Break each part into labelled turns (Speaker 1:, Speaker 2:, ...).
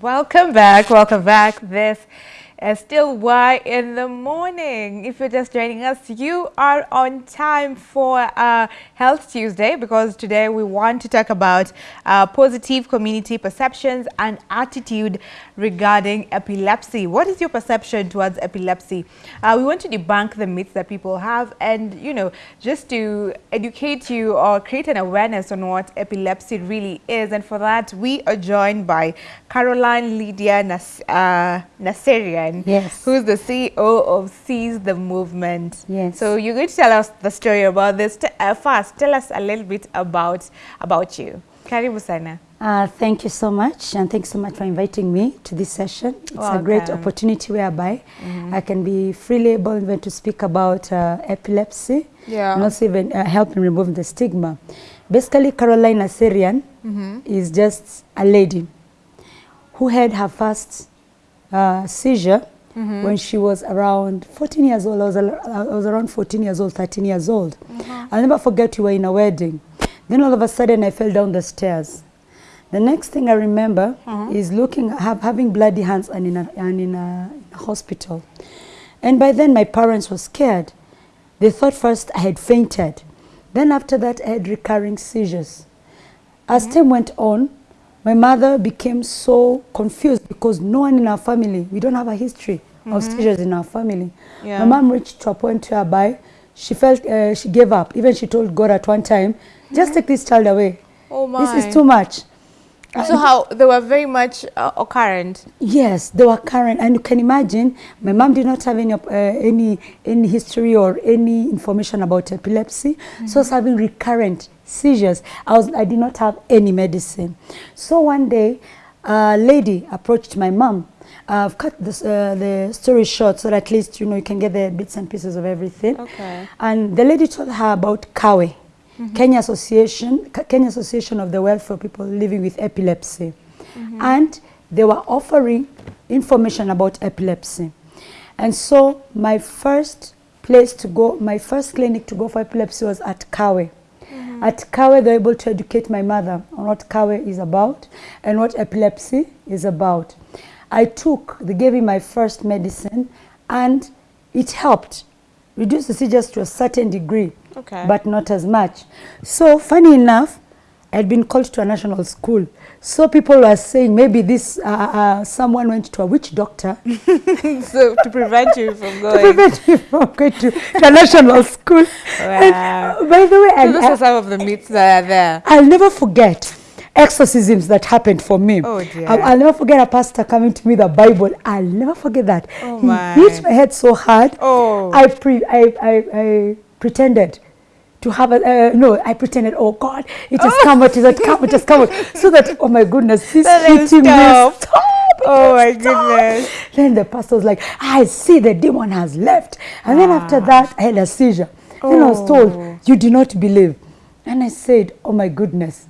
Speaker 1: Welcome back. Welcome back. This is still Why in the Morning. If you're just joining us, you are on time for uh, Health Tuesday because today we want to talk about uh, positive community perceptions and attitude regarding epilepsy. What is your perception towards epilepsy? Uh, we want to debunk the myths that people have and, you know, just to educate you or create an awareness on what epilepsy really is. And for that, we are joined by Caroline Lydia Nas uh,
Speaker 2: Yes.
Speaker 1: who's the CEO of Seize the Movement.
Speaker 2: Yes.
Speaker 1: So you're going to tell us the story about this. Uh, first, tell us a little bit about, about you. Karibu sana.
Speaker 2: Uh, thank you so much, and thanks so much for inviting me to this session. It's a great opportunity whereby I can be freely able even to speak about uh, epilepsy
Speaker 1: Yeah.
Speaker 2: and also even uh, help in removing the stigma. Basically, Caroline Assyrian is just a lady who had her first uh, seizure mm-hmm. when she was around 14 years old. I was, I was around 14 years old, 13 years old. Mm-hmm. I'll never forget we were in a wedding. Then all of a sudden I fell down the stairs. The next thing I remember mm-hmm. is looking, have, having bloody hands and in, a, and in a, in a hospital. And by then my parents were scared. They thought first I had fainted. Then after that I had recurring seizures. As time went on, my mother became so confused because no one in our family, we don't have a history of seizures in our family.
Speaker 1: Yeah.
Speaker 2: My mom reached to a point whereby she felt uh, she gave up. Even she told God at one time, just take this child away.
Speaker 1: Oh
Speaker 2: This is too much.
Speaker 1: So how they were very much uh, occurrent.
Speaker 2: Yes, they were current, and you can imagine my mom did not have any uh, any any history or any information about epilepsy, so I was having recurrent seizures. I was I did not have any medicine. So one day, a lady approached my mom. I've cut this, uh, the story short so that at least you know you can get the bits and pieces of everything.
Speaker 1: Okay.
Speaker 2: And the lady told her about Kawe, Kenya Association, Kenya Association of the Welfare People Living with Epilepsy, and they were offering information about epilepsy. And so my first place to go, my first clinic to go for epilepsy was at Kawe. At Kawe, they're able to educate my mother on what Kawe is about and what epilepsy is about. I took, they gave me my first medicine, and it helped reduce the seizures to a certain degree,
Speaker 1: Okay.
Speaker 2: but not as much. So, funny enough, I had been called to a national school. So people were saying maybe this uh, uh, someone went to a witch doctor
Speaker 1: so to prevent you from
Speaker 2: to
Speaker 1: going.
Speaker 2: prevent me from going to, to a national school. And,
Speaker 1: Wow.
Speaker 2: uh, by the way,
Speaker 1: So those
Speaker 2: I,
Speaker 1: are some of the myths that are there.
Speaker 2: I'll never forget exorcisms that happened for me.
Speaker 1: Oh, dear.
Speaker 2: I'll, I'll never forget a pastor coming to me with the Bible. I'll never forget that.
Speaker 1: Oh,
Speaker 2: he
Speaker 1: my.
Speaker 2: hit my head so hard.
Speaker 1: Oh.
Speaker 2: I, pre- I, I, I pretended to have a, uh, no, I pretended, oh God, it has come out, it has come, it has come out. So that, oh my goodness,
Speaker 1: he's
Speaker 2: hitting
Speaker 1: stop.
Speaker 2: me. Stop.
Speaker 1: Oh my
Speaker 2: stopped.
Speaker 1: goodness.
Speaker 2: Then the pastor was like, I see the demon has left. And then after that, I had a seizure. Then I was
Speaker 1: Oh.
Speaker 2: told, you do not believe. And I said, oh my goodness,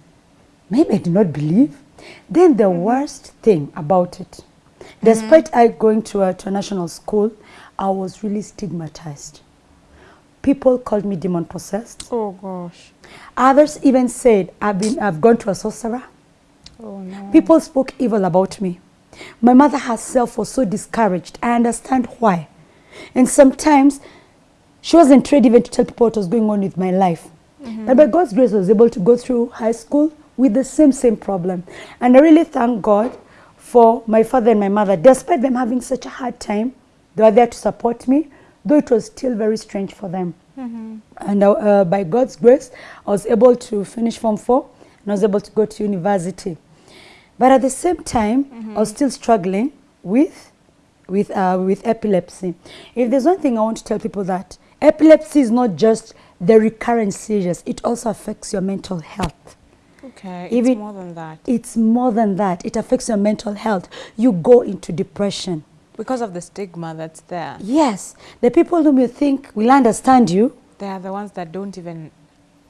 Speaker 2: maybe I did not believe. Then the worst thing about it, despite I going to a, to a national school, I was really stigmatized. People called me demon possessed.
Speaker 1: Oh gosh.
Speaker 2: Others even said I've been I've gone to a sorcerer.
Speaker 1: Oh no.
Speaker 2: People spoke evil about me. My mother herself was so discouraged. I understand why. And sometimes she wasn't ready even to tell people what was going on with my life. Mm-hmm. But by God's grace, I was able to go through high school with the same, same problem. And I really thank God for my father and my mother. Despite them having such a hard time, they were there to support me, though it was still very strange for them. And uh, uh, by God's grace, I was able to finish Form 4 and I was able to go to university. But at the same time, I was still struggling with, with, uh, with epilepsy. If there's one thing I want to tell people that epilepsy is not just the recurrent seizures, it also affects your mental health.
Speaker 1: Okay. It's
Speaker 2: Even-
Speaker 1: more than that.
Speaker 2: It's more than that. It affects your mental health. You go into depression.
Speaker 1: Because of the stigma that's there.
Speaker 2: Yes, the people whom you think will understand you,
Speaker 1: They are the ones that don't even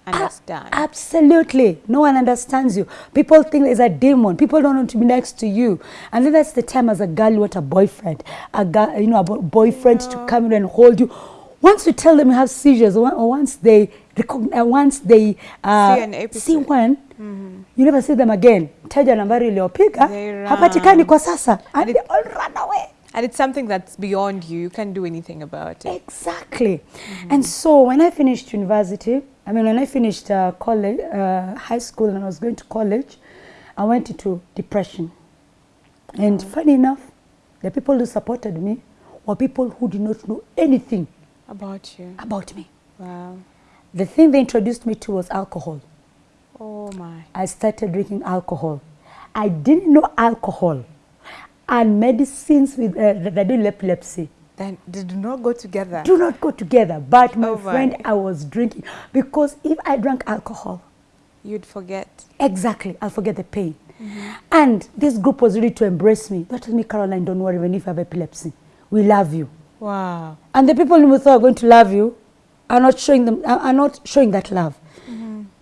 Speaker 1: understand.
Speaker 2: A- Absolutely. No one understands you. People think there's a demon. People don't want to be next to you. And then that's the time as a girl you want a boyfriend. A girl, you know, a bo- boyfriend to come in and hold you. Once you tell them you have seizures, or once they uh, once they uh,
Speaker 1: See an episode.
Speaker 2: see one mm -hmm. you never see them again mteja nambari iliyopiga
Speaker 1: They
Speaker 2: hapatikani
Speaker 1: run.
Speaker 2: kwa sasa and,
Speaker 1: And
Speaker 2: they all run away
Speaker 1: And it's something that's beyond you. You can't do anything about it.
Speaker 2: Exactly. And so when I finished university, I mean, when I finished uh, college, uh, high school, and I was going to college, I went into depression. And funny enough, the people who supported me were people who did not know anything
Speaker 1: About you.
Speaker 2: about me.
Speaker 1: Wow.
Speaker 2: The thing they introduced me to was alcohol.
Speaker 1: Oh my.
Speaker 2: I started drinking alcohol. I didn't know alcohol and medicines with uh, that do epilepsy
Speaker 1: Then they do not go together.
Speaker 2: do not go together. But my
Speaker 1: Oh my.
Speaker 2: friend, I was drinking because if I drank alcohol,
Speaker 1: You'd forget.
Speaker 2: exactly, I'll forget the pain. And this group was ready to embrace me. They told me, Caroline, don't worry, even if you have epilepsy, we love you.
Speaker 1: Wow.
Speaker 2: And the people who thought are going to love you are not showing them are are not showing that love.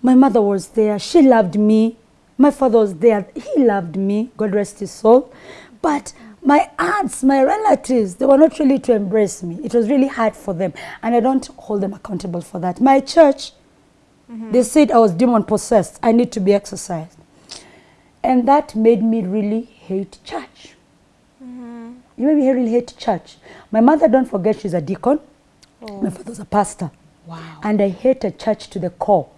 Speaker 2: My mother was there. She loved me. My father was there. He loved me. God rest his soul. But my aunts, my relatives, they were not really to embrace me. It was really hard for them. And I don't hold them accountable for that. My church, mm-hmm. they said I was demon possessed. I need to be exorcised. And that made me really hate church. Mm-hmm. You made me really hate church. My mother, don't forget, she's a deacon.
Speaker 1: Oh.
Speaker 2: My father's a pastor.
Speaker 1: Wow.
Speaker 2: And I hated church to the core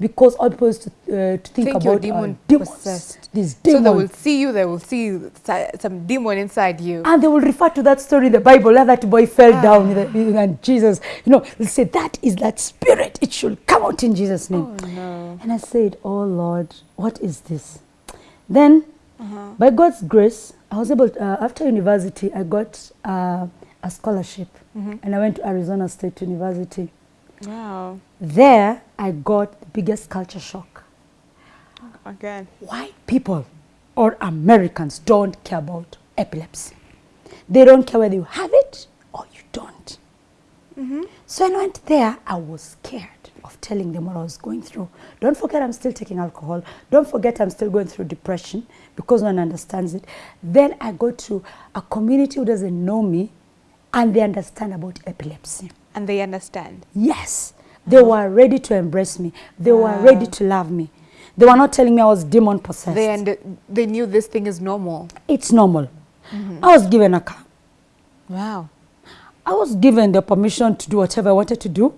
Speaker 2: because all people used to, uh, to think,
Speaker 1: Think
Speaker 2: about uh,
Speaker 1: demon
Speaker 2: demons.
Speaker 1: possessed.
Speaker 2: These
Speaker 1: So
Speaker 2: demons.
Speaker 1: they will see you, they will see some demon inside you.
Speaker 2: and they will refer to that story in the Bible that boy fell down the, and Jesus, you know, they'll say that is that spirit. It should come out in Jesus' name.
Speaker 1: Oh no.
Speaker 2: And I said, Oh Lord, what is this? Then,
Speaker 1: Uh-huh.
Speaker 2: by God's grace, I was able, to, uh, after university, I got uh, a scholarship
Speaker 1: Mhm.
Speaker 2: and I went to Arizona State University.
Speaker 1: Wow.
Speaker 2: There, I got the biggest culture shock.
Speaker 1: Again.
Speaker 2: White people or Americans don't care about epilepsy. They don't care whether you have it or you don't. Mm-hmm. So when I went there, I was scared of telling them what I was going through. Don't forget, I'm still taking alcohol. Don't forget, I'm still going through depression because no one understands it. Then I go to a community who doesn't know me and they understand about epilepsy.
Speaker 1: And they understand.
Speaker 2: Yes, they mm-hmm. were ready to embrace me. They were ah.
Speaker 1: ready
Speaker 2: to love me. They were not telling me I was demon possessed.
Speaker 1: They and they knew this thing is normal.
Speaker 2: it's normal. Mm-hmm. I was given a car.
Speaker 1: Wow.
Speaker 2: I was given the permission to do whatever I wanted to do.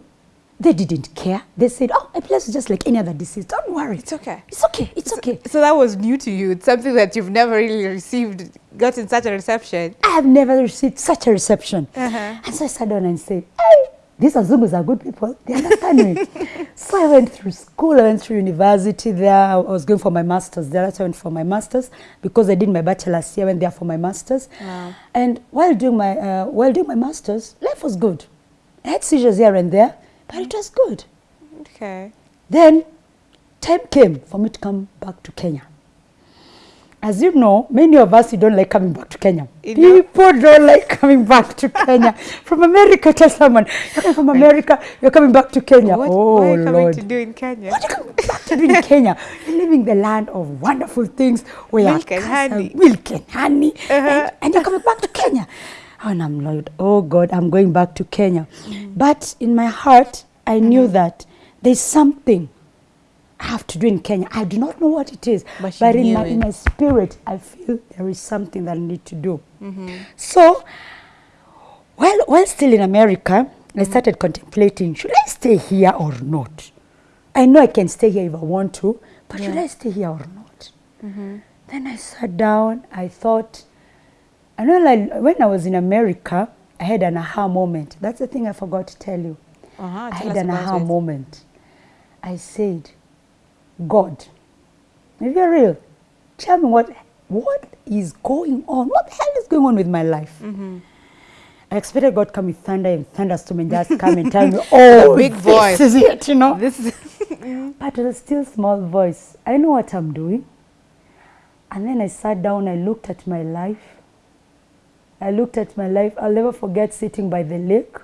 Speaker 2: They didn't care. They said, "Oh, epilepsy is just like any other disease. Don't worry.
Speaker 1: It's okay.
Speaker 2: It's okay. It's okay."
Speaker 1: So that was new to you. It's something that you've never really received, gotten such a reception.
Speaker 2: I have never received such a reception.
Speaker 1: Uh-huh.
Speaker 2: And so I sat down and said, hey, these Azungus are good people. They understand me. so I went through school. I went through university there. I was going for my master's there. That's I went for my master's because I did my bachelor's here. I went there for my master's.
Speaker 1: Wow.
Speaker 2: And while doing my, uh, while doing my master's, life was good. I had seizures here and there, but it was good.
Speaker 1: Okay.
Speaker 2: Then time came for me to come back to Kenya. As you know, many of us, you don't like coming back to Kenya.
Speaker 1: You know.
Speaker 2: People don't like coming back to Kenya. from America, tell someone, you're coming from America, you're coming back to Kenya.
Speaker 1: What,
Speaker 2: oh,
Speaker 1: what are you coming
Speaker 2: Lord.
Speaker 1: to do in Kenya?
Speaker 2: What are you coming back to do in Kenya? You're living the land of wonderful things where
Speaker 1: Milk and honey.
Speaker 2: milk and honey,
Speaker 1: Uh-huh.
Speaker 2: and, and you're coming back to Kenya. And I'm Lord, oh God, I'm going back to Kenya.
Speaker 1: Mm.
Speaker 2: But in my heart, I
Speaker 1: Mm-hmm.
Speaker 2: knew that there's something I have to do in Kenya. I do not know what it is,
Speaker 1: But you
Speaker 2: in my, in my spirit, I feel there is something that I need to do.
Speaker 1: Mm-hmm.
Speaker 2: So, while, while still in America,
Speaker 1: Mm-hmm.
Speaker 2: I started contemplating should I stay here or not? I know I can stay here if I want to, but should I stay here or not?
Speaker 1: Mm-hmm.
Speaker 2: Then I sat down, I thought, and when I, when I was in America, I had an aha moment. That's the thing I forgot to tell you.
Speaker 1: Uh-huh.
Speaker 2: I
Speaker 1: Tell
Speaker 2: had an aha
Speaker 1: it.
Speaker 2: moment. I said, God, if you're real, tell me what, what is going on? What the hell is going on with my life?
Speaker 1: Mm-hmm.
Speaker 2: I expected God come with thunder and thunderstorm and just come and tell me, oh,
Speaker 1: big
Speaker 2: this
Speaker 1: voice.
Speaker 2: is it, you know.
Speaker 1: This is
Speaker 2: But with a still small voice, I know what I'm doing. And then I sat down, I looked at my life. I looked at my life. I'll never forget sitting by the lake.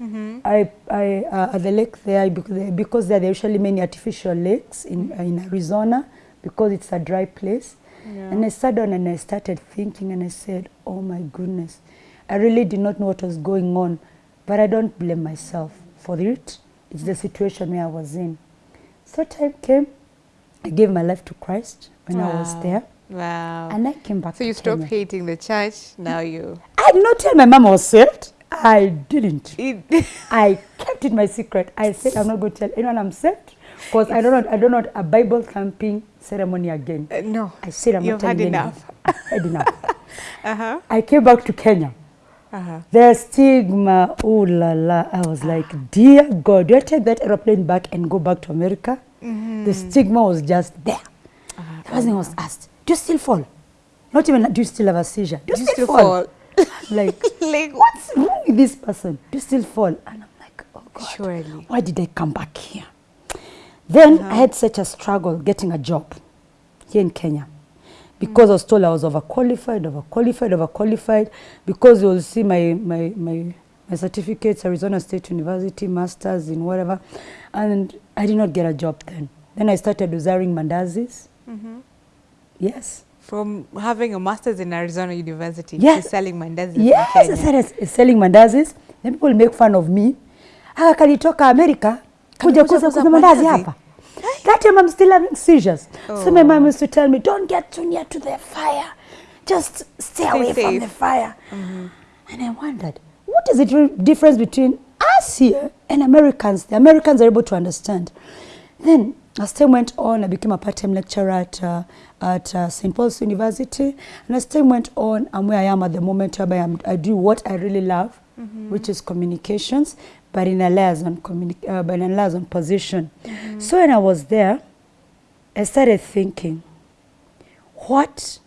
Speaker 1: mm-hmm.
Speaker 2: I, I, uh, at the lake there, because, there are usually many artificial lakes in, in Arizona, because it's a dry place. And I sat down and I started thinking and I said, oh my goodness, I really did not know what was going on, but I don't blame myself for it It's the situation where I was in. So time came, I gave my life to Christ when I was there,
Speaker 1: Wow.
Speaker 2: and I came back
Speaker 1: so you stopped
Speaker 2: Kenya.
Speaker 1: hating the church. Now you.
Speaker 2: I did not tell my mom I was saved. I didn't. I kept it my secret. I said I'm not going to tell anyone I'm saved because I don't want I don't want a Bible thumping ceremony again.
Speaker 1: uh, no.
Speaker 2: I said I'm
Speaker 1: You've
Speaker 2: not telling
Speaker 1: had enough.
Speaker 2: I've had enough.
Speaker 1: Uh huh.
Speaker 2: I came back to Kenya.
Speaker 1: Uh huh.
Speaker 2: The stigma, oh la la. I was like, dear God, do I take that aeroplane back and go back to America? The stigma was just there.
Speaker 1: Ah,
Speaker 2: The person was asked, do you still fall? Not even, do you still have a seizure? Do you,
Speaker 1: Do
Speaker 2: still,
Speaker 1: still
Speaker 2: fall?
Speaker 1: fall?
Speaker 2: like,
Speaker 1: like
Speaker 2: what's wrong with this person? Do you still fall? And I'm like, oh God,
Speaker 1: Surely.
Speaker 2: why did I come back here? Then
Speaker 1: Uh-huh.
Speaker 2: I had such a struggle getting a job here in Kenya because I was told I was overqualified, overqualified, overqualified because you'll see my, my, my, my certificates, Arizona State University, masters in whatever, and I did not get a job then. Then I started desiring mandazis.
Speaker 1: Mm-hmm.
Speaker 2: Yes.
Speaker 1: From having a master's in Arizona University
Speaker 2: Yes.
Speaker 1: to selling mandazis
Speaker 2: Yes,
Speaker 1: in Kenya.
Speaker 2: Yes, selling mandazis. Then people make fun of me. Akakalitoka America kuja
Speaker 1: kuza
Speaker 2: kuuza
Speaker 1: kuuza
Speaker 2: kuuza mandazi hapa. That time I'm still having seizures. So my
Speaker 1: Oh.
Speaker 2: mom used to tell me, don't get too near to the fire. Just stay away from the fire. And I wondered, what is the difference between us here and Americans? The Americans are able to understand. Then, as time went on, I became a part-time lecturer at, uh, at uh, St. Paul's University. And as time went on, I'm where I am at the moment, whereby I'm, I do what I really love, mm -hmm. which is communications, but in a liaison, uh, but in a liaison position. Mm -hmm. So when I was there, I started thinking, what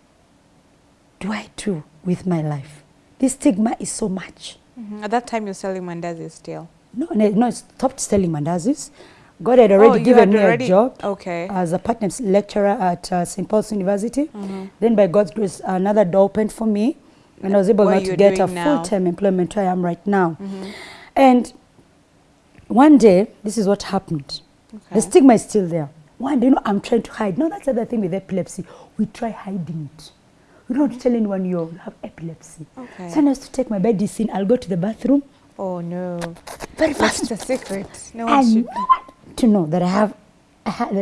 Speaker 2: do I do with my life? This stigma is so much.
Speaker 1: Mm -hmm. At that time, you're selling mandazis still.
Speaker 2: No, no, no, I stopped selling mandazis. God had already
Speaker 1: Oh,
Speaker 2: given
Speaker 1: had
Speaker 2: me
Speaker 1: already-
Speaker 2: a job
Speaker 1: Okay.
Speaker 2: as a part-time lecturer at uh, St. Paul's University.
Speaker 1: Mhm.
Speaker 2: Then by God's grace, another door opened for me and I was able
Speaker 1: What
Speaker 2: to get a full-time employment where I am right now.
Speaker 1: Mhm.
Speaker 2: And one day, this is what happened.
Speaker 1: Okay.
Speaker 2: The stigma is still there. One day, you know, I'm trying to hide. No, that's the other thing with epilepsy. We try hiding it. We don't tell anyone you have epilepsy.
Speaker 1: Okay.
Speaker 2: So I used to take my medicine, I'll go to the bathroom
Speaker 1: Oh no.
Speaker 2: very
Speaker 1: fast.
Speaker 2: fast.
Speaker 1: the secret? No one
Speaker 2: and
Speaker 1: should.
Speaker 2: no one to know that I have,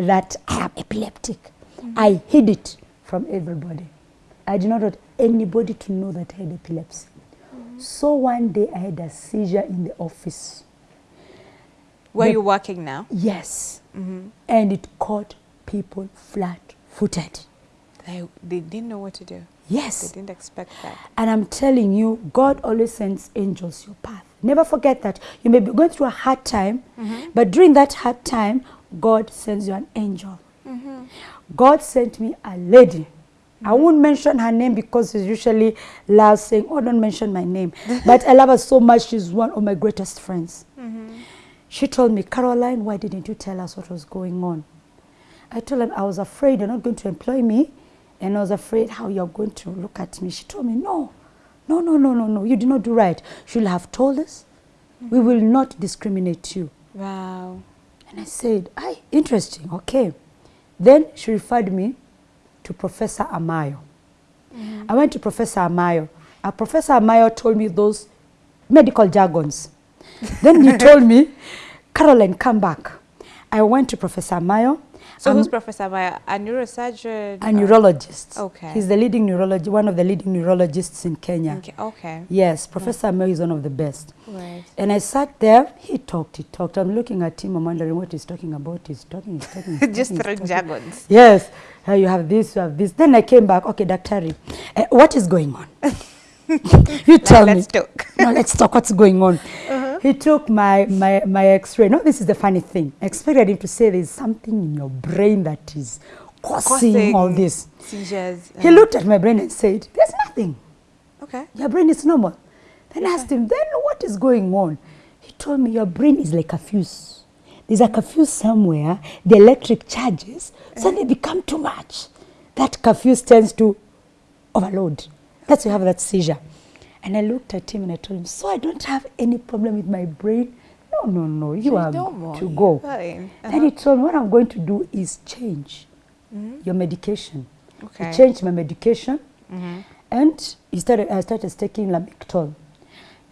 Speaker 2: that I am epileptic. I hid it from everybody. I did not want anybody to know that I had epilepsy. So one day I had a seizure in the office.
Speaker 1: Where
Speaker 2: the-
Speaker 1: you working now?
Speaker 2: Yes.
Speaker 1: Mm-hmm.
Speaker 2: And it caught people flat footed.
Speaker 1: They, they didn't know what to do.
Speaker 2: Yes.
Speaker 1: They didn't expect that.
Speaker 2: And I'm telling you, God always sends angels your path. Never forget that. You may be going through a hard time, but during that hard time, God sends you an angel. God sent me a lady. I won't mention her name because it's usually loves saying, Oh, don't mention my name. but I love her so much. She's one of my greatest friends. She told me, Caroline, why didn't you tell us what was going on? I told her I was afraid you're not going to employ me, and I was afraid how you're going to look at me. She told me, No, no, no, no, no, no, you did not do right. She'll have told us. We will not discriminate you.
Speaker 1: Wow.
Speaker 2: And I said, Aye, interesting, okay. Then she referred me to Professor Amayo. I went to Professor Amayo. Uh, Professor Amayo told me those medical jargons. then he told me, Caroline, come back. I went to Professor Amayo.
Speaker 1: So
Speaker 2: I'm
Speaker 1: who's Professor Amayo? A neurosurgeon?
Speaker 2: a neurologist.
Speaker 1: Okay.
Speaker 2: He's the leading neurologist, one of the leading neurologists in Kenya.
Speaker 1: Okay. okay.
Speaker 2: Yes, Professor Amayo is one of the best.
Speaker 1: Right.
Speaker 2: And I sat there, he talked, he talked. I'm looking at him, I'm wondering what he's talking about. He's talking, he's talking. He's
Speaker 1: Just
Speaker 2: talking, he's
Speaker 1: throwing jargons.
Speaker 2: Yes, uh, you have this, you have this. Then I came back, okay, Daktari, uh, what is going on? you tell
Speaker 1: let's
Speaker 2: me.
Speaker 1: talk.
Speaker 2: no, let's talk what's going on. He took my, my, my x-ray. No, this is the funny thing. I expected him to say there's something in your brain that is causing, all this.
Speaker 1: Seizures.
Speaker 2: He looked at my brain and said, there's nothing.
Speaker 1: Okay.
Speaker 2: Your brain is normal. Then I asked him, then what is going on? He told me, your brain is like a fuse. There's like a fuse somewhere, the electric charges, so eh. they become too much. That fuse tends to overload. That's why you have that seizure. And I looked at him and I told him, so I don't have any problem with my brain? No, no, no, you
Speaker 1: You're
Speaker 2: to go.
Speaker 1: fine.
Speaker 2: Then he told me, what I'm going to do is change your medication.
Speaker 1: Okay.
Speaker 2: He changed my medication
Speaker 1: Mm-hmm.
Speaker 2: and he started, I started taking Lamictal.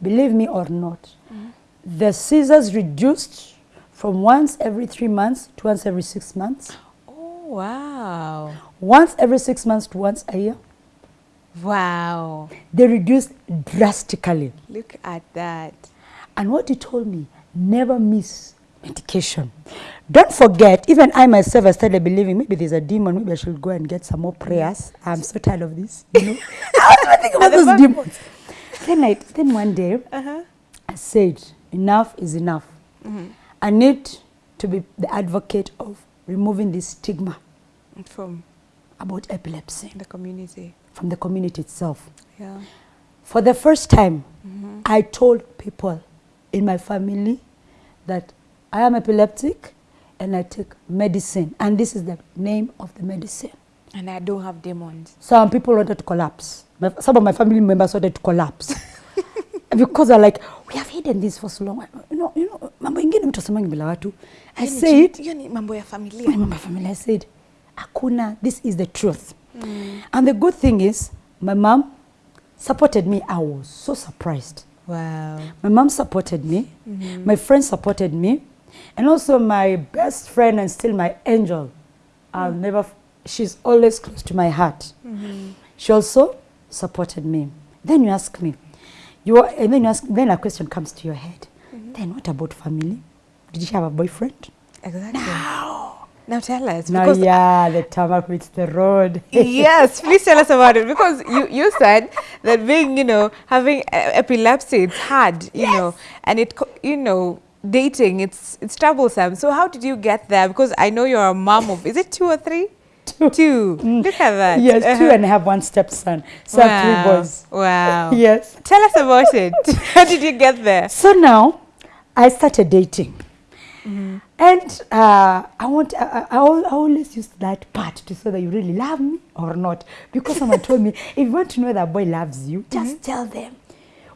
Speaker 2: Believe me or not, the seizures reduced from once every three months to once every six months,
Speaker 1: Oh, wow.
Speaker 2: once every six months to once a year.
Speaker 1: Wow.
Speaker 2: They reduced drastically.
Speaker 1: Look at that.
Speaker 2: And what he told me, never miss medication. Don't forget, even I myself, I started believing maybe there's a demon, maybe I should go and get some more prayers. I'm so tired of this. You know? I was thinking about those demons. Then, I, then one day,
Speaker 1: Uh-huh.
Speaker 2: I said, enough is enough. I need to be the advocate of removing this stigma
Speaker 1: From
Speaker 2: about epilepsy in
Speaker 1: the community.
Speaker 2: From the community itself.
Speaker 1: Yeah.
Speaker 2: For the first time, mm -hmm. I told people in my family that I am epileptic and I take medicine. And this is the name of the medicine.
Speaker 1: And I don't have demons.
Speaker 2: Some people wanted to collapse. My, some of my family members wanted to collapse. because they're like, we have hidden this for so long. You know, you know, mambo ingine mtu asemangi bila watu. I said,
Speaker 1: chi- hiyo ni mambo ya familia.
Speaker 2: I said, Akuna, this is the truth. Mm. And the good thing is, my mom supported me. I was so surprised.
Speaker 1: Wow.
Speaker 2: My mom supported me. Mm-hmm. My friends supported me. And also my best friend and still my angel. I'll mm. never, she's always close to my heart. Mm-hmm. She also supported me. Then you ask me, you are, and then you ask, then a question comes to your head. Mm-hmm. Then what about family? Did you have a boyfriend?
Speaker 1: Exactly. Now tell us.
Speaker 2: Now, yeah, the tarmac meets the road.
Speaker 1: yes, please tell us about it because you, you said that being, you know, having epilepsy, it's hard, you know, and it, you know, dating, it's it's troublesome. So how did you get there? Because I know you're a mom of, is it two or three?
Speaker 2: Two.
Speaker 1: Two. Look at that.
Speaker 2: yes, two
Speaker 1: Uh-huh.
Speaker 2: and I have one stepson. So I have
Speaker 1: Wow.
Speaker 2: three boys.
Speaker 1: Wow.
Speaker 2: Yes.
Speaker 1: Tell us about it. how did you get there?
Speaker 2: So now I started dating. Mm-hmm. And uh, I want I, I, I always use that part to say that you really love me or not. Because someone told me, if you want to know that boy loves you, mm-hmm. just tell them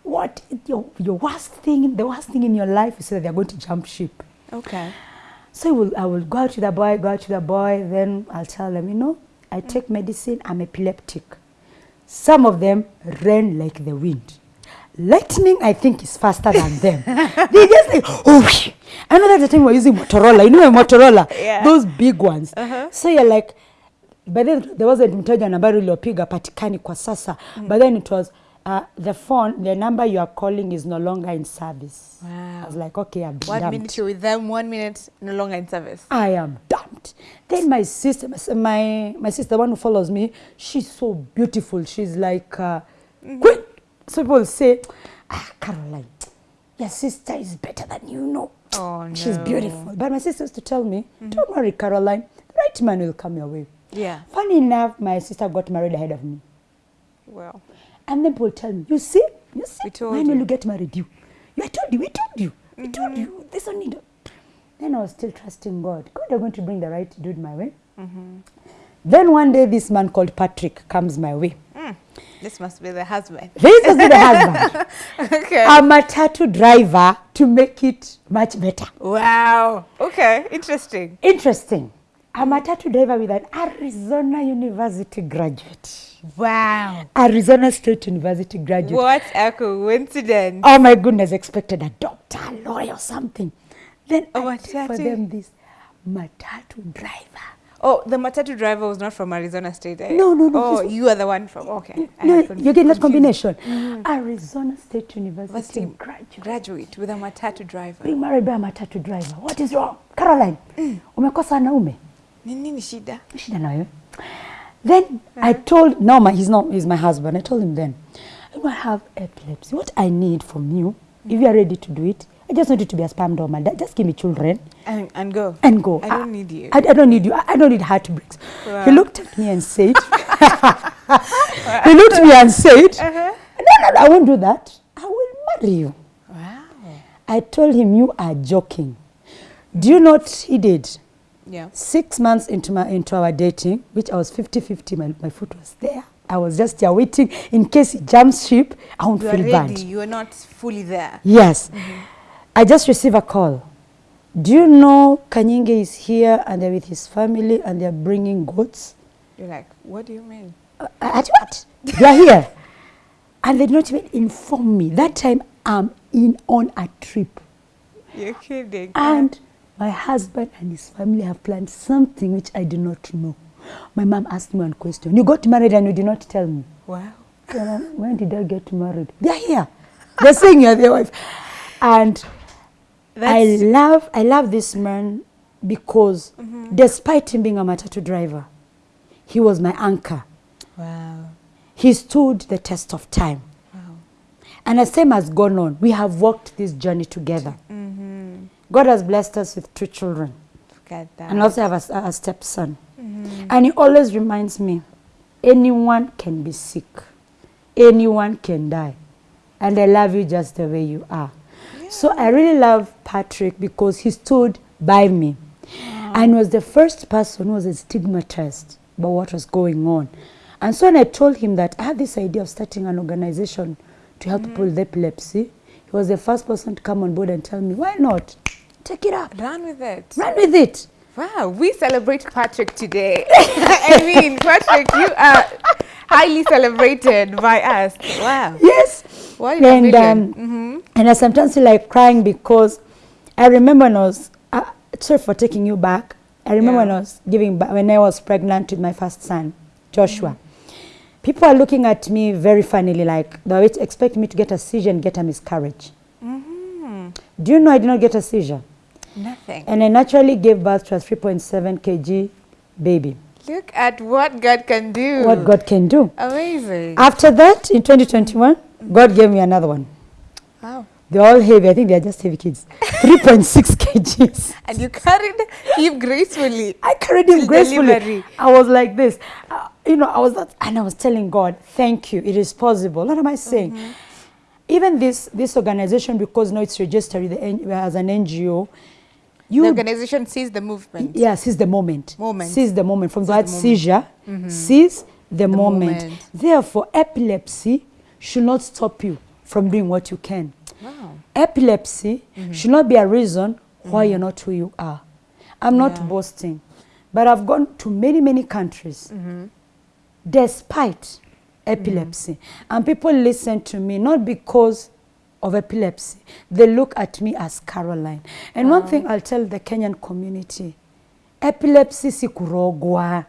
Speaker 2: what your, your worst thing, the worst thing in your life is that they're going to jump ship.
Speaker 1: Okay.
Speaker 2: So I will, I will go out to the boy, go out to the boy, then I'll tell them, you know, I mm. take medicine, I'm epileptic. Some of them ran like the wind. Lightning, I think, is faster than them. they just like, oh, I know that the time we're using Motorola. You know Motorola?
Speaker 1: Yeah.
Speaker 2: Those big ones.
Speaker 1: Uh-huh.
Speaker 2: So you're like, but then there wasn't mteja nambari uliopiga patikani kwa sasa. But then it was, uh, the phone, the number you are calling is no longer in service.
Speaker 1: Wow.
Speaker 2: I was like, okay, I'm
Speaker 1: One
Speaker 2: dumped.
Speaker 1: minute you're with them, one minute no longer in service.
Speaker 2: I am dumped. Then my sister, my my, sister, the one who follows me, she's so beautiful. She's like, uh, mm queen. So people say, ah, Caroline, your sister is better than you know.
Speaker 1: Oh,
Speaker 2: She's beautiful. But my sister used to tell me, don't worry, Caroline, the right man will come your way.
Speaker 1: Yeah.
Speaker 2: Funny enough, my sister got married ahead of me.
Speaker 1: Well.
Speaker 2: And then people tell me, you see, you see, when will
Speaker 1: you.
Speaker 2: get married? You, you I told you, we told you, we told you, this one need. Then I was still trusting God. God, I'm going to bring the right dude my way. Then one day, this man called Patrick comes my way.
Speaker 1: Mm. This must be the husband.
Speaker 2: This is the husband.
Speaker 1: okay.
Speaker 2: A matatu driver to make it much better.
Speaker 1: wow. Okay. Interesting.
Speaker 2: Interesting. A matatu driver with an Arizona University graduate.
Speaker 1: Wow.
Speaker 2: Arizona State University graduate.
Speaker 1: What a coincidence.
Speaker 2: Oh my goodness, expected a doctor, a lawyer, or something. Then oh,
Speaker 1: A
Speaker 2: I for them this matatu driver.
Speaker 1: Oh, the matatu driver was not from Arizona State. eh?
Speaker 2: No, no, no,
Speaker 1: Oh, you are the one from. Okay.
Speaker 2: No, you get that combination. Mm. Arizona State University graduate.
Speaker 1: Graduate with a matatu driver.
Speaker 2: Being married by a matatu driver. What is wrong? Caroline, mm. umekosa wanaume?
Speaker 1: Ni nini shida?
Speaker 2: Shida na wewe. Then I told, no, my, he's not, he's my husband. I told him then, I have epilepsy. What I need from you, mm. if you are ready to do it, I just want you to be a sperm donor. Just give me children.
Speaker 1: And, and go.
Speaker 2: and go.
Speaker 1: I don't need you.
Speaker 2: I, I don't need you. I, I don't need heartbreaks.
Speaker 1: Wow.
Speaker 2: He looked at me and said, he looked at me and said,
Speaker 1: Uh-huh.
Speaker 2: no, no, I won't do that. I will marry you.
Speaker 1: Wow.
Speaker 2: I told him, you are joking. Do you know what he did?
Speaker 1: Yeah.
Speaker 2: Six months into, my, into our dating, which I was 50-50, my, my foot was there. I was just here waiting in case he jumps ship, I won't
Speaker 1: You are
Speaker 2: feel
Speaker 1: ready.
Speaker 2: bad.
Speaker 1: You are not fully there.
Speaker 2: Yes. I just received a call. Do you know Kanyinge is here and they're with his family and they're bringing goats?
Speaker 1: You're like, what do you mean?
Speaker 2: Uh, at what? They're here. And they did not even inform me. That time I'm in on a trip.
Speaker 1: You're kidding.
Speaker 2: And My husband and his family have planned something which I do not know. My mom asked me one question. You got married and you did not tell me.
Speaker 1: Wow.
Speaker 2: When did I get married? They're here. They're saying you're their wife. And I love I love this man because despite him being a matatu driver, he was my anchor.
Speaker 1: Wow.
Speaker 2: He stood the test of time.
Speaker 1: Wow.
Speaker 2: And as time has gone on, we have walked this journey together.
Speaker 1: Mm-hmm.
Speaker 2: God has blessed us with two children. And also have a, a stepson. And he always reminds me, anyone can be sick, anyone can die, and I love you just the way you are. So I really love Patrick because he stood by me, and was the first person who was stigmatized about what was going on. And so when I told him that I had this idea of starting an organization to help people with epilepsy, he was the first person to come on board and tell me, why not? Take it up.
Speaker 1: Run with it.
Speaker 2: Run with it.
Speaker 1: Wow, we celebrate Patrick today. I mean, Patrick, you are highly celebrated by us. Wow.
Speaker 2: Yes.
Speaker 1: In
Speaker 2: and um,
Speaker 1: Mhm.
Speaker 2: and I sometimes feel like crying because I remember when I was uh, sorry for taking you back. I remember when I was giving ba- when I was pregnant with my first son, Joshua. People are looking at me very funnily, like they were expecting me to get a seizure and get a miscarriage.
Speaker 1: Mhm.
Speaker 2: Do you know I did not get a seizure?
Speaker 1: Nothing.
Speaker 2: And I naturally gave birth to a 3.7 kg baby.
Speaker 1: Look at what God can do.
Speaker 2: What God can do.
Speaker 1: Amazing.
Speaker 2: After that, in 2021, God gave me another one.
Speaker 1: wow.
Speaker 2: They're all heavy. I think they're just heavy kids. 3.6 kgs.
Speaker 1: And you carried him gracefully.
Speaker 2: I carried him gracefully.
Speaker 1: delivery.
Speaker 2: I was like this. Uh, you know, I was that, and I was telling God, thank you. It is possible. What am I saying?
Speaker 1: Mm-hmm.
Speaker 2: Even this this organization, because now it's registered the, as an NGO,
Speaker 1: the organization sees the movement.
Speaker 2: yeah, sees the moment.
Speaker 1: Moment.
Speaker 2: Seize the moment. From the
Speaker 1: Seize
Speaker 2: word
Speaker 1: the moment.
Speaker 2: seizure, seize the, moment.
Speaker 1: moment.
Speaker 2: Therefore, epilepsy should not stop you from doing what you can.
Speaker 1: Wow.
Speaker 2: Epilepsy mm-hmm. should not be a reason why you're mm-hmm. not who you are. I'm not
Speaker 1: Yeah.
Speaker 2: boasting, but I've gone to many, many countries mm-hmm. despite epilepsy. And people listen to me not because of epilepsy, they look at me as Caroline. And one thing I'll tell the Kenyan community epilepsy si kurogwa.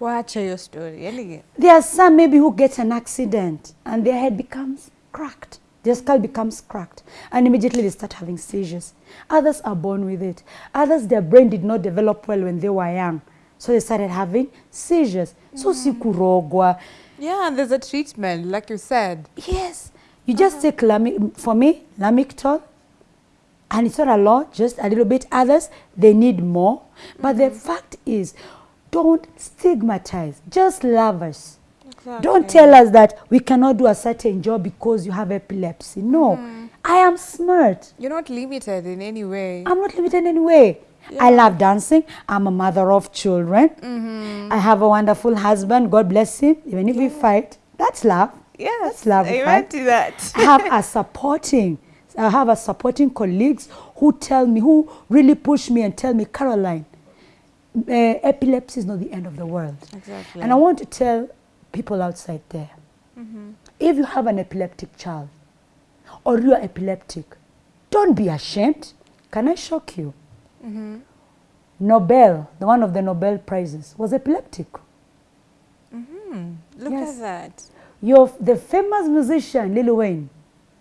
Speaker 1: Wacha your story.
Speaker 2: There are some maybe who get an accident and their head becomes cracked. Their skull becomes cracked and immediately they start having seizures. Others are born with it. Others, their brain did not develop well when they were young. So they started having seizures. So mm. si kurogwa.
Speaker 1: Yeah, and there's a treatment, like you said.
Speaker 2: Yes. You just uh-huh. take lami- for me, Lamictal, and it's not a lot, just a little bit. Others, they need more. But the mm-hmm. fact is, don't stigmatize. Just love us. Don't tell us that we cannot do a certain job because you have epilepsy. No, I am smart.
Speaker 1: You're not limited in any way.
Speaker 2: I'm not limited in any way. I love dancing. I'm a mother of children.
Speaker 1: Mm-hmm.
Speaker 2: I have a wonderful husband. God bless him. Even if we fight, that's love.
Speaker 1: yes,
Speaker 2: That's love.
Speaker 1: Amen to that.
Speaker 2: I have a supporting, I have a supporting colleagues who tell me, who really push me and tell me, Caroline, uh, epilepsy is not the end of the world.
Speaker 1: Exactly.
Speaker 2: And I want to tell people outside there,
Speaker 1: Mm-hmm.
Speaker 2: if you have an epileptic child or you are epileptic, don't be ashamed. Can I shock you?
Speaker 1: Mm-hmm.
Speaker 2: Nobel, the one of the Nobel prizes, was epileptic.
Speaker 1: Mhm. Look
Speaker 2: Yes.
Speaker 1: at that.
Speaker 2: Your, the famous musician Lil Wayne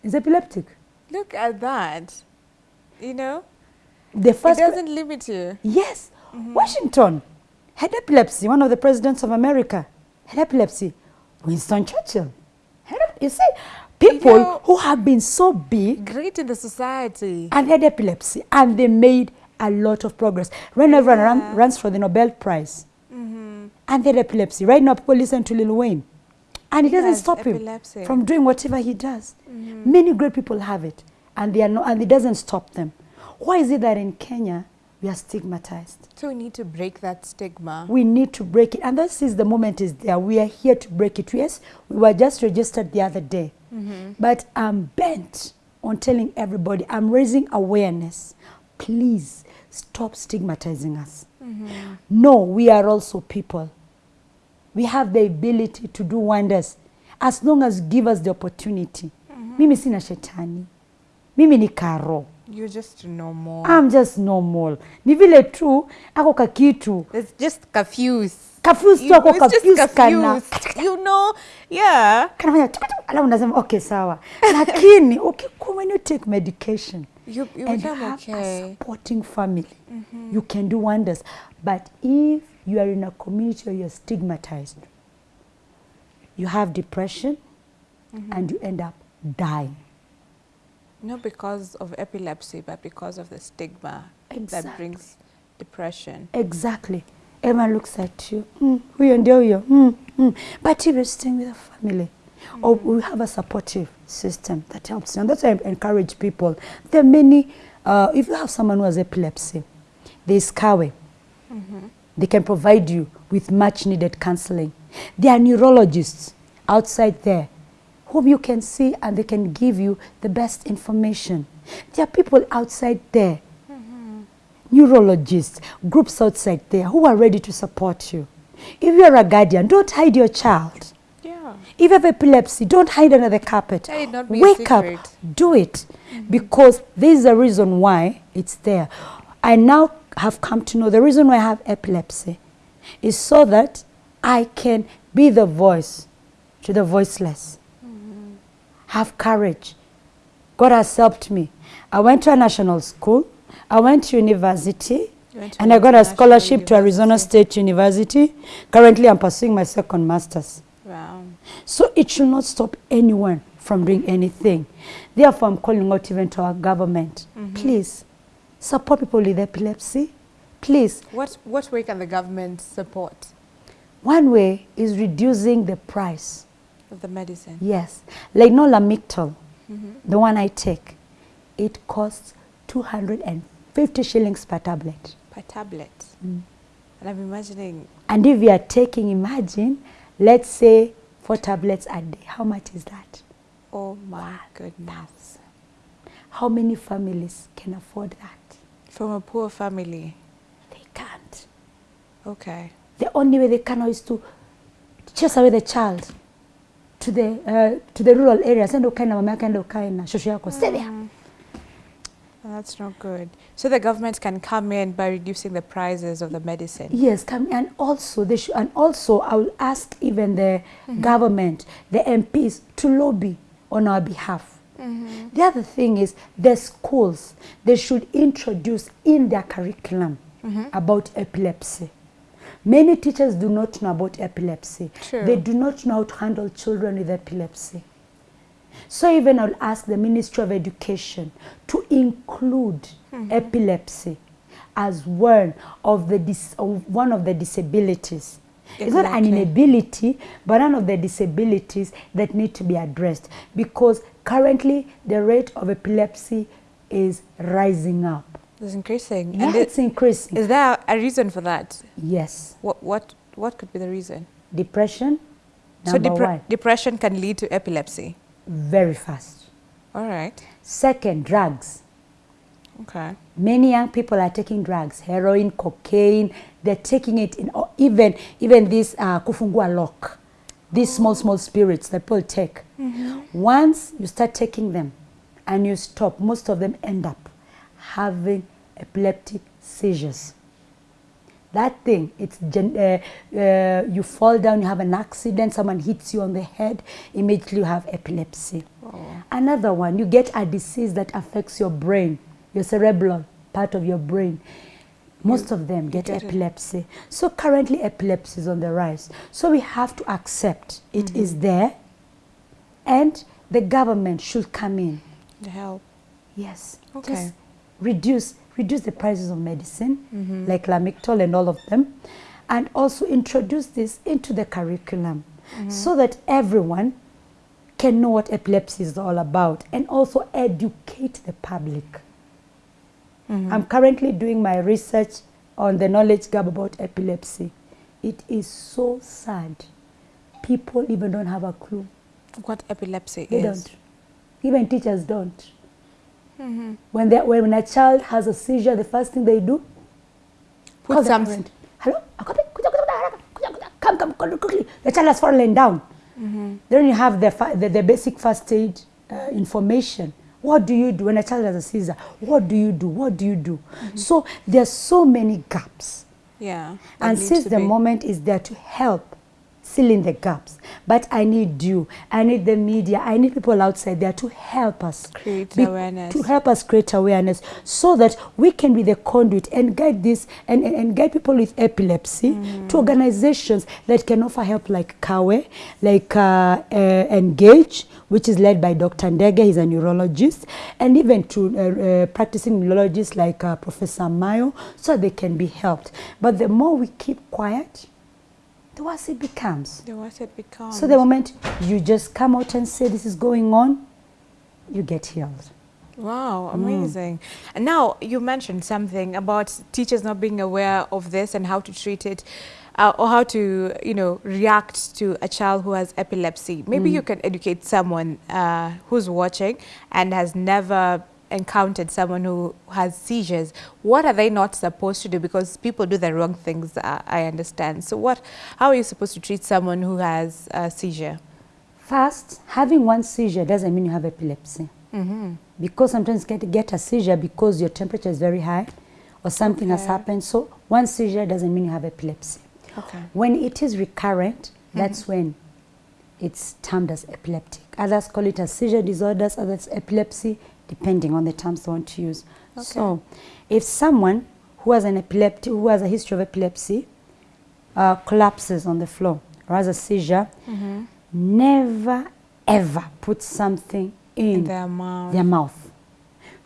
Speaker 2: is epileptic.
Speaker 1: Look at that. You know,
Speaker 2: The first it
Speaker 1: doesn't limit you.
Speaker 2: Yes, Washington had epilepsy. One of the presidents of America had epilepsy. Winston Churchill had You see, people
Speaker 1: know-
Speaker 2: who have been so big
Speaker 1: Great in the society.
Speaker 2: and had epilepsy, and they made a lot of progress. When everyone run,
Speaker 1: Yeah.
Speaker 2: runs for the Nobel Prize,
Speaker 1: Mm-hmm.
Speaker 2: and they had epilepsy. Right now, people listen to Lil Wayne, and it doesn't stop
Speaker 1: epilepsy.
Speaker 2: him from doing whatever he does.
Speaker 1: Mm-hmm.
Speaker 2: Many great people have it, and they are no, and it doesn't stop them. Why is it that in Kenya we are stigmatized?
Speaker 1: So we need to break that stigma.
Speaker 2: We need to break it, and this is the moment is there. We are here to break it. Yes, we were just registered the other day,
Speaker 1: Mm-hmm.
Speaker 2: but I'm bent on telling everybody. I'm raising awareness. Please stop stigmatizing us.
Speaker 1: Mm-hmm.
Speaker 2: No, we are also people. We have the ability to do wonders as long as you give us the opportunity. Mimi sina shetani. Mimi ni karo.
Speaker 1: You're just normal.
Speaker 2: I'm just normal. Ni vile tu ako kakitu
Speaker 1: it's just confused.
Speaker 2: Confused tu ako
Speaker 1: kafuse
Speaker 2: confused kana.
Speaker 1: You know, yeah.
Speaker 2: kanafanya tuku ala alafu unasema okay sawa, lakini ukikuwa when you take medication
Speaker 1: You, you
Speaker 2: and
Speaker 1: have
Speaker 2: have a supporting family, you can do wonders. But if you are in a community where you're stigmatized, you have depression and you end up dying.
Speaker 1: Not because of epilepsy, but because of the stigma that brings depression.
Speaker 2: Exactly. Everyone looks at you. Mm, huyo ndio huyo. Mm, mm. But if you're staying with a family, or we have a supportive system that helps you. And that's why I encourage people. There are many, uh, if you have someone who has epilepsy, there's Kawe. They can provide you with much needed counseling. There are neurologists outside there whom you can see and they can give you the best information. There are people outside there mm-hmm. neurologists, groups outside there who are ready to support you. If you're a guardian, don't hide your child.
Speaker 1: Yeah.
Speaker 2: If you have epilepsy, don't hide under the carpet.
Speaker 1: Let it not be a
Speaker 2: Wake up, do it. Mm-hmm. Because there is a reason why it's there. I now have come to know the reason why I have epilepsy is so that I can be the voice to the voiceless. Have courage. God has helped me. I went to a national school. I went to university.
Speaker 1: Went to
Speaker 2: And I got a scholarship to Arizona. State University. Currently, I'm pursuing my second master's.
Speaker 1: Wow.
Speaker 2: So it should not stop anyone from doing anything. Therefore, I'm calling out even to our government. Mm-hmm. Please support people with epilepsy. Please.
Speaker 1: What, what way can the government support
Speaker 2: One way is reducing the price.
Speaker 1: Of the medicine?
Speaker 2: Yes. Like no Lamictal,
Speaker 1: Mhm.
Speaker 2: the one I take, it costs 250 shillings per tablet.
Speaker 1: Per tablet. And I'm imagining,
Speaker 2: And if you are taking, imagine, let's say four tablets a day, how much is that?
Speaker 1: oh my goodness.
Speaker 2: How many families can afford that?
Speaker 1: From a poor family.
Speaker 2: They can't.
Speaker 1: Okay.
Speaker 2: The only way they can is to chase away the child to the uh, to the rural areas. Enda ukae na mama yake, enda ukae na shosho yako. Stay there. Mm.
Speaker 1: Well, that's not good. So the government can come in by reducing the prices of the medicine.
Speaker 2: Yes, come and also they should, and also I will ask even the mm-hmm. government, the MPs to lobby on our behalf. Mm-hmm. The other thing is the schools they should introduce in their curriculum mm-hmm. about epilepsy. Many teachers do not know about epilepsy.
Speaker 1: True.
Speaker 2: They do not know how to handle children with epilepsy. So even I'll ask the Ministry of Education to include mm -hmm. epilepsy as one of the dis- of one of the disabilities. Exactly. It's not an inability, but one of the disabilities that need to be addressed because currently the rate of epilepsy is rising up.
Speaker 1: It's increasing.
Speaker 2: Yeah,
Speaker 1: and
Speaker 2: it's increasing.
Speaker 1: is there a reason for that?
Speaker 2: yes,
Speaker 1: What, what, what could be the reason?
Speaker 2: depression.
Speaker 1: so
Speaker 2: Number
Speaker 1: depre-
Speaker 2: one,
Speaker 1: depression can lead to epilepsy.
Speaker 2: very fast.
Speaker 1: All right.
Speaker 2: Second, drugs.
Speaker 1: Okay.
Speaker 2: Many young people are taking drugs, heroin, cocaine. They're taking it in or even even this uh, kufungua lock, these small small spirits that people take. Once you start taking them, and you stop, most of them end up having epileptic seizures. That thing, it's gen- uh, uh, you fall down, you have an accident, someone hits you on the head, immediately you have epilepsy.
Speaker 1: Oh.
Speaker 2: Another one, you get a disease that affects your brain, your cerebral part of your brain. Most of them get,
Speaker 1: get it.
Speaker 2: epilepsy. So currently epilepsy is on the rise. So we have to accept it is
Speaker 1: Mm-hmm.
Speaker 2: there and the government should come in.
Speaker 1: The help.
Speaker 2: Yes.
Speaker 1: Okay.
Speaker 2: Just reduce reduce the prices of medicine,
Speaker 1: Mhm.
Speaker 2: like Lamictal and all of them, and also introduce this into the curriculum so that everyone can know what epilepsy is all about and also educate the public.
Speaker 1: Mhm.
Speaker 2: I'm currently doing my research on the knowledge gap about epilepsy. It is so sad. People even don't have a clue.
Speaker 1: What epilepsy
Speaker 2: They
Speaker 1: is.
Speaker 2: don't. Even teachers don't.
Speaker 1: Mhm.
Speaker 2: When, they, when a child has a seizure, the first thing they do,
Speaker 1: Put
Speaker 2: call the. Hello? Kuja. Come, come, come, quickly. The child has fallen down.
Speaker 1: Mhm.
Speaker 2: Then you have the, the, the basic first aid uh, information What do you do when a child has a seizure? What do you do? What do you do? So there's so many gaps.
Speaker 1: Yeah.
Speaker 2: And since the
Speaker 1: be-
Speaker 2: moment is there to help fill in the gaps, but I need you, I need the media, I need people outside there to help us
Speaker 1: Create
Speaker 2: be-
Speaker 1: awareness.
Speaker 2: to help us create awareness, so that we can be the conduit and guide this and, and, and guide people with epilepsy to organizations that can offer help, like Kawe, like uh, uh, Engage, which is led by Dr. Ndege, he's a neurologist, and even to uh, uh, practicing neurologists like uh, Professor Amayo, so they can be helped. But the more we keep quiet, the worse it becomes.
Speaker 1: The worse it becomes.
Speaker 2: So the moment you just come out and say this is going on, you get healed.
Speaker 1: Wow,
Speaker 2: Mm.
Speaker 1: amazing. And now you mentioned something about teachers not being aware of this and how to treat it uh, or how to, you know, react to a child who has epilepsy. Maybe
Speaker 2: Mm.
Speaker 1: you can educate someone uh, who's watching and has never encountered someone who has seizures. What are they not supposed to do? Because people do the wrong things, uh, I understand. So what, how are you supposed to treat someone who has a seizure?
Speaker 2: First, having one seizure doesn't mean you have epilepsy.
Speaker 1: Mm-hmm.
Speaker 2: Because sometimes you get, get a seizure because your temperature is very high or something has happened. So one seizure doesn't mean you have epilepsy.
Speaker 1: Okay.
Speaker 2: When it is recurrent, that's when it's termed as epileptic. Others call it as seizure disorders, others epilepsy, depending on the terms they want to use. Okay. So, if someone who has an epileptic, who has a history of epilepsy, uh, collapses on the floor or has a seizure,
Speaker 1: Mm-hmm.
Speaker 2: never ever put something in,
Speaker 1: In their mouth.
Speaker 2: their mouth.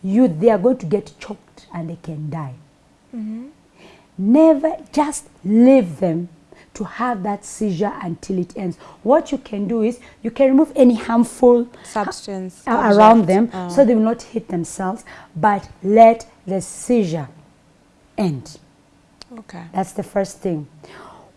Speaker 2: You, they are going to get choked and they can die.
Speaker 1: Mm-hmm.
Speaker 2: Never just leave them to have that seizure until it ends. What you can do is you can remove any harmful
Speaker 1: Substance.
Speaker 2: around them
Speaker 1: Oh.
Speaker 2: so they will not hit themselves, but let the seizure end.
Speaker 1: Okay.
Speaker 2: That's the first thing.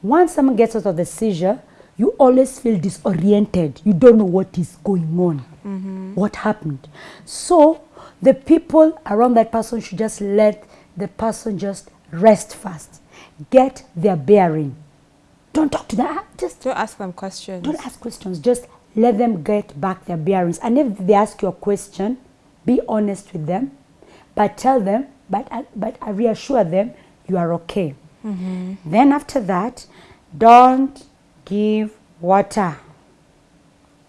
Speaker 2: Once someone gets out of the seizure, you always feel disoriented. You don't know what is going on, mm-hmm. what happened. So the people around that person should just let the person just rest first, get their bearing. Don't talk to them. Ah, Just
Speaker 1: Don't ask them questions.
Speaker 2: don't ask questions. Just let them get back their bearings. And if they ask you a question, be honest with them, but tell them, but but uh, reassure them you are okay. Then after that, don't give water.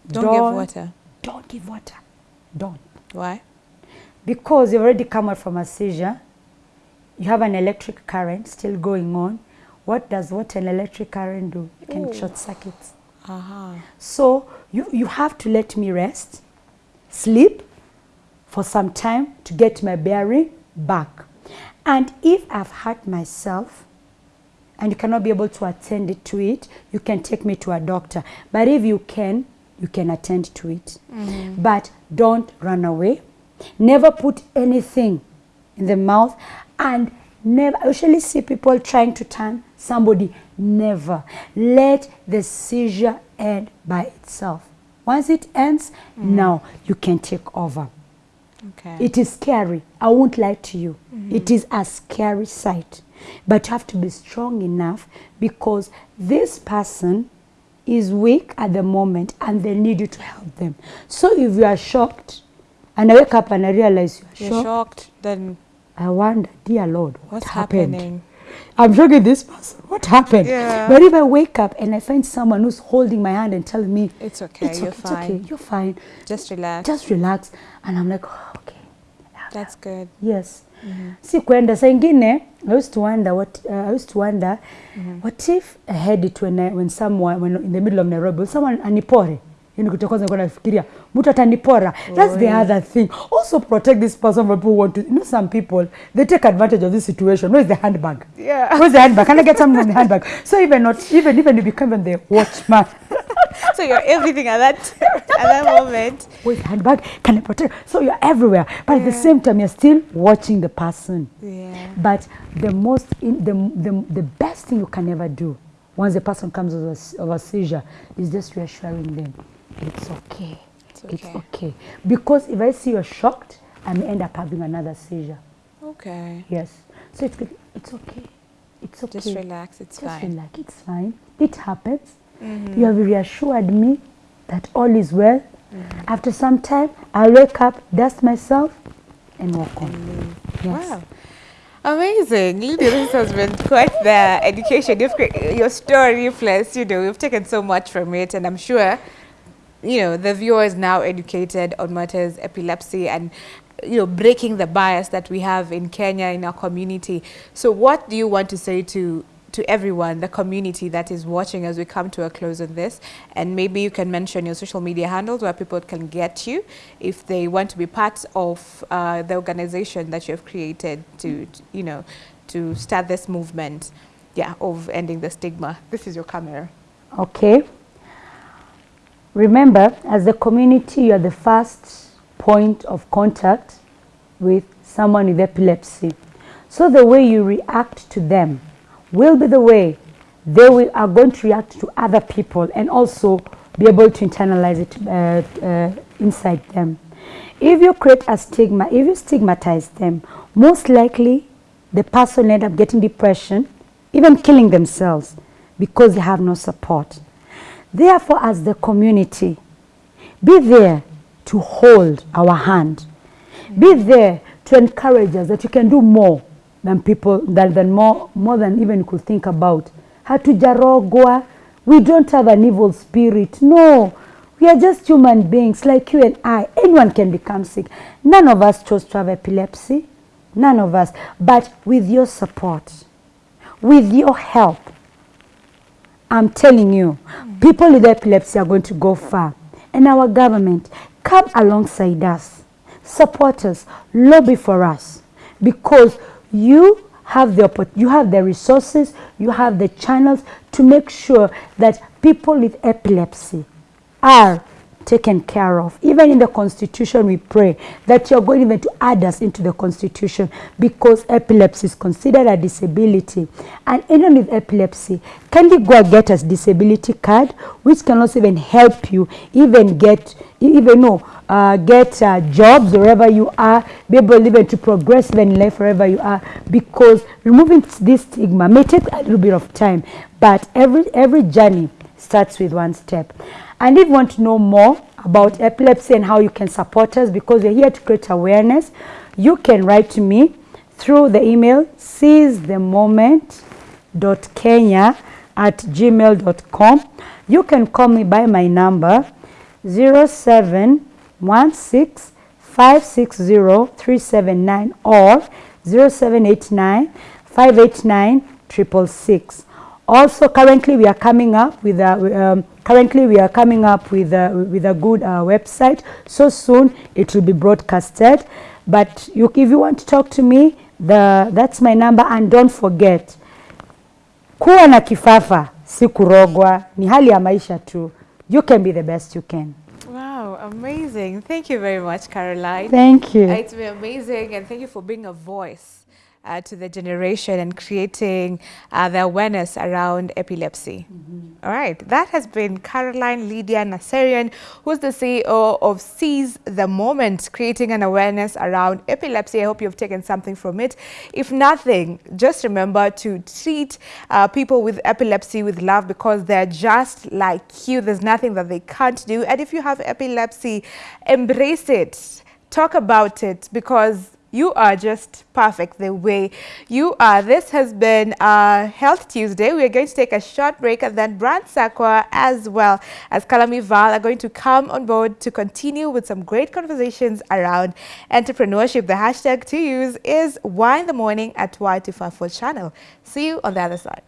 Speaker 1: Don't give water.
Speaker 2: Don't give water. Don't.
Speaker 1: Why?
Speaker 2: Because you've already come out from a seizure, you have an electric current still going on. What does what an electric current do? It can
Speaker 1: Ooh.
Speaker 2: short circuits.
Speaker 1: Aha.
Speaker 2: So you, you have to let me rest, sleep for some time to get my bearing back. And if I've hurt myself and you cannot be able to attend to it, you can take me to a doctor. But if you can, you can attend to it. Mm-hmm. But don't run away. Never put anything in the mouth and never I usually see people trying to turn somebody never let the seizure end by itself once it ends mm. now you can take over
Speaker 1: Okay.
Speaker 2: it is scary i won't lie to you mm-hmm. it is a scary sight but you have to be strong enough because this person is weak at the moment and they need you to help them so if you are shocked and i wake up and i realize you are
Speaker 1: You're
Speaker 2: shocked
Speaker 1: shocked. Then
Speaker 2: I wonder, dear Lord, what
Speaker 1: what's
Speaker 2: happened?
Speaker 1: happening?
Speaker 2: I'm joking this person. What happened?
Speaker 1: Yeah.
Speaker 2: But if I wake up and I find someone who's holding my hand and telling me,
Speaker 1: It's okay.
Speaker 2: it's
Speaker 1: you're
Speaker 2: okay,
Speaker 1: fine.
Speaker 2: it's okay, you're fine,
Speaker 1: Just relax.
Speaker 2: just relax. And I'm like, oh, okay.
Speaker 1: That's good.
Speaker 2: Yes. Si kwenda saa ingine I used to wonder what uh, I used to wonder mm -hmm. what if I had it when I, when someone when in the middle of Nairobi when someone anipore yani kitu cha kwanza nilikuwa nafikiria mtu atanipora. That's the
Speaker 1: Oi.
Speaker 2: other thing. Also protect this person from people want to you know some people they take advantage of this situation. Where's the handbag?
Speaker 1: Yeah.
Speaker 2: where's the handbag? Can I get something from the handbag? So even not even even you become the watchman.
Speaker 1: So you're everything at that at that moment.
Speaker 2: where's the handbag? Can I protect? So you're everywhere. But at the same time you're still watching the person.
Speaker 1: Yeah.
Speaker 2: But the most, in, the, the, the best thing you can ever do once the person comes of a, s- of a seizure is just reassuring them it's okay.
Speaker 1: It's
Speaker 2: It's
Speaker 1: okay.
Speaker 2: okay. Because if I see you're shocked, I may end up having another seizure.
Speaker 1: Okay.
Speaker 2: Yes. So it's good. It's okay. It's okay.
Speaker 1: Just relax. It's
Speaker 2: Just
Speaker 1: fine.
Speaker 2: relax. It's fine. It happens.
Speaker 1: Mhm.
Speaker 2: You have reassured me that all is well Mm-hmm. After some time, I'll wake up, dust myself, and walk on.
Speaker 1: Yes. Wow. Amazing. Lydia, this has been quite the education. You've, your story, plus, you know, you've taken so much from it, and I'm sure, you know, the viewer is now educated on matters epilepsy and, you know, breaking the bias that we have in Kenya, in our community. So what do you want to say to to everyone, the community that is watching as we come to a close on this. And maybe you can mention your social media handles where people can get you if they want to be part of uh, the organization that you have created to, you know, to start this movement, yeah, of ending the stigma. This is your camera.
Speaker 2: Okay. Remember, as the community, you are the first point of contact with someone with epilepsy. So the way you react to them will be the way they will, are going to react to other people and also be able to internalize it uh, uh, inside them. If you create a stigma, if you stigmatize them, most likely the person end up getting depression, even killing themselves because they have no support. Therefore, as the community, be there to hold our hand. Be there to encourage us that you can do more than people than, than more more than even you could think about. Hatujarogwa. We don't have an evil spirit. No. We are just human beings like you and I. Anyone can become sick. None of us chose to have epilepsy. None of us. But with your support, with your help, I'm telling you, people with epilepsy are going to go far. And our government, come alongside us, support us, lobby for us. Because you have the you have the resources, you have the channels to make sure that people with epilepsy are taken care of. Even in the constitution, we pray that you're going even to add us into the constitution because epilepsy is considered a disability. And anyone with epilepsy, can you go and get a disability card, which can also even help you even get, even know, uh, get uh, jobs wherever you are, be able even to progress even in life wherever you are, because removing this stigma may take a little bit of time, but every, every journey starts with one step. And if you want to know more about epilepsy and how you can support us because we're here to create awareness, you can write to me through the email seizethemoment.kenya at gmail.com. You can call me by my number 0716 560 or 0789 589 666. Also, currently we are coming up with a, um, currently we are coming up with a, with a good uh, website. So soon it will be broadcasted. But you, if you want to talk to me, the, that's my number. And don't forget, kuwa na kifafa si kurogwa, ni hali ya maisha tu. You can be the best you can.
Speaker 1: Wow, amazing. Thank you very much, Caroline.
Speaker 2: Thank you.
Speaker 1: It's been amazing and thank you for being a voice uh, to the generation and creating uh, the awareness around epilepsy. Mm -hmm. All right, that has been Caroline Lydia Nasserian, who's the CEO of Seize the Moment, creating an awareness around epilepsy. I hope you've taken something from it. If nothing, just remember to treat uh, people with epilepsy with love because they're just like you. There's nothing that they can't do. And if you have epilepsy, embrace it. Talk about it because you are just perfect the way you are. This has been uh, Health Tuesday. We are going to take a short break and then Brand Sakwa as well as Kalami Val are going to come on board to continue with some great conversations around entrepreneurship. The hashtag to use is Why in the Morning at Y254 channel. See you on the other side.